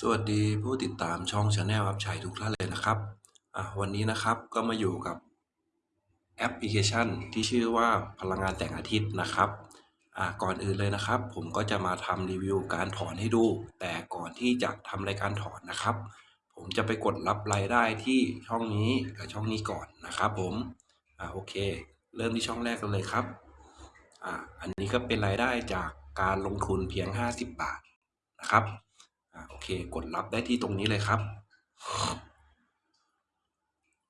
สวัสดีผู้ติดตามช่อง channel อัพชัยทุกท่านเลยนะครับอะวันนี้นะครับก็มาอยู่กับแอปพลิเคชันที่ชื่อว่าพลังงานแสงอาทิตย์นะครับอะก่อนอื่นเลยนะครับ ผมก็จะมาทำรีวิวการถอนให้ดู แต่ก่อนที่จะทำรายการถอนนะครับ ผมจะไปกดรับรายได้ที่ช่องนี้กับช่องนี้ก่อนนะครับ ผมอะโอเค เริ่มที่ช่องแรกกันเลยครับอะอันนี้ก็เป็นรายได้จากการลงทุนเพียง 50 บาทนะครับ เคกดรับได้ที่ตรงนี้เลยครับ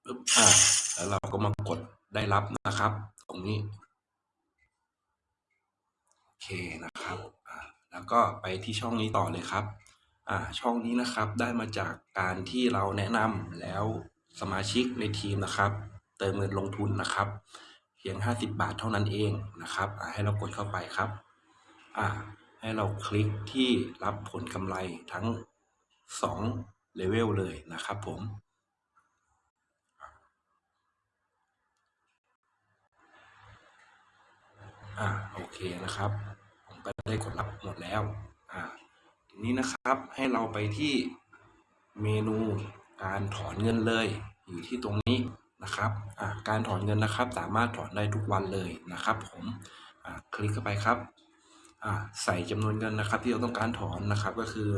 ปึ๊บอ่าแล้วเราก็มากดได้รับนะครับ ตรงนี้โอเคนะครับอ่าแล้วก็ไปที่ช่องนี้ต่อเลยครับอ่าช่องนี้นะครับได้มาจากการที่เราแนะนำแล้วสมาชิกในทีมนะครับ เติมเงินลงทุนนะครับ เพียง 50 บาทเท่านั้นเองนะครับอ่าให้เรากดเข้าไปครับอ่า ให้เราคลิกที่รับผลกำไรทั้ง2เลเวลเลยนะครับผม อ่าโอเคนะครับ ผมก็ได้กดรับหมดแล้ว อ่าทีนี้นะครับให้เราไปที่เมนูการถอนเงินเลย อยู่ที่ตรงนี้นะครับ อ่าการถอนเงินนะครับ สามารถถอนได้ทุกวันเลยนะครับ ผม อ่าคลิกเข้าไปครับ ใส่จำนวนเงินนะครับ ที่เราต้องการถอนนะครับก็คือ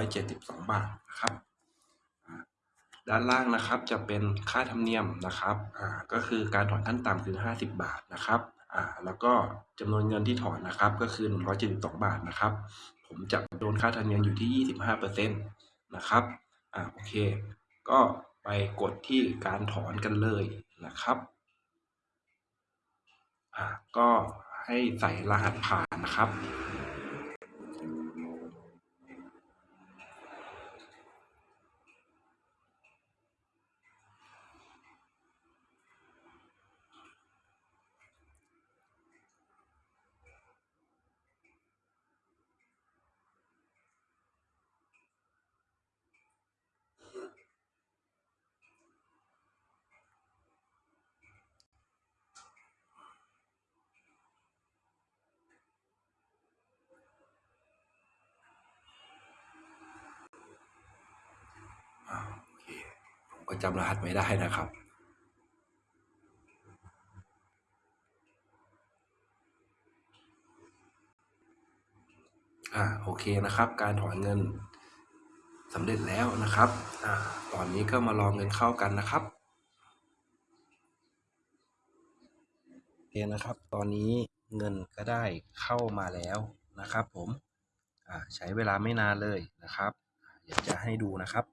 172 บาทนะครับด้านล่างนะครับจะเป็นค่าธรรมเนียมนะครับอ่าก็คือการถอนขั้นต่ำคือ 50 บาทนะครับอ่าแล้วก็จำนวนเงินที่ถอนนะครับก็คือ 172 บาทนะครับ ผมจะโดนค่าธรรมเนียมอยู่ที่ 25%นะครับอ่าโอเค ก็ไปกดที่การถอนกันเลยนะครับอ่าก็ ให้ใส่รหัสผ่านนะครับ ก็จำรหัสไม่ได้นะครับ อ่าโอเคนะครับ การถอนเงินสำเร็จแล้วนะครับอ่าตอนนี้ก็มารอเงินเข้ากันนะครับโอเคนะครับ ตอนนี้เงินก็ได้เข้ามาแล้วนะครับ ผมอ่าใช้เวลาไม่นานเลยนะครับอยากจะให้ดูนะครับ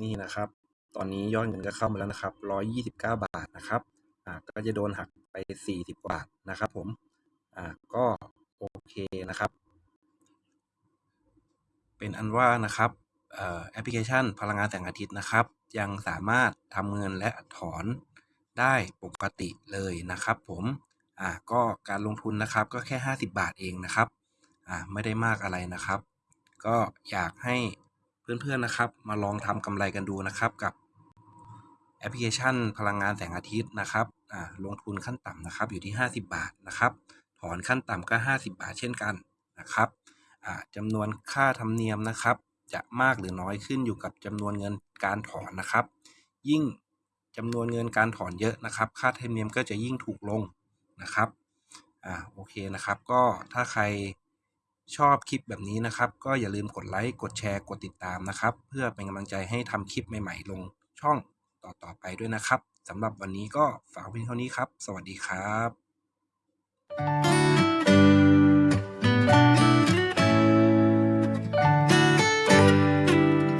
นี่นะครับ ตอนนี้ยอดเงินก็เข้ามาแล้วนะครับ129บาทนะครับอ่าก็จะโดนหักไป40บาทนะครับ ผมอ่าก็โอเคนะครับ เป็นอันว่านะครับแอปพลิเคชันพลังงานแสงอาทิตย์นะครับ ยังสามารถทำเงินและถอนได้ปกติเลยนะครับ ผมอ่าก็การลงทุนนะครับก็แค่ 50 บาทเองนะครับอ่าไม่ได้มากอะไรนะครับ ก็อยากให้ เพื่อนๆนะครับ มาลองทำกำไรกันดูนะครับกับแอปพลิเคชันพลังงานแสงอาทิตย์นะครับอ่าลงทุนขั้นต่ำนะครับอยู่ที่ 50 บาทนะครับ ถอนขั้นต่ำก็ 50 บาทเช่นกันนะครับอ่าจำนวนค่าธรรมเนียมนะครับ จะมากหรือน้อยขึ้นอยู่กับจำนวนเงินการถอนนะครับ ยิ่งจำนวนเงินการถอนเยอะนะครับ ค่าธรรมเนียมก็จะยิ่งถูกลงนะครับอ่าโอเคนะครับ ก็ถ้าใคร ชอบคลิปแบบนี้นะครับ ก็อย่าลืมกดไลค์กดแชร์กดติดตามนะครับ เพื่อเป็นกำลังใจให้ทำคลิปใหม่ๆ ลงช่องต่อๆไปด้วยนะครับสำหรับวันนี้ก็ฝากเพียงเท่านี้ครับ สวัสดีครับ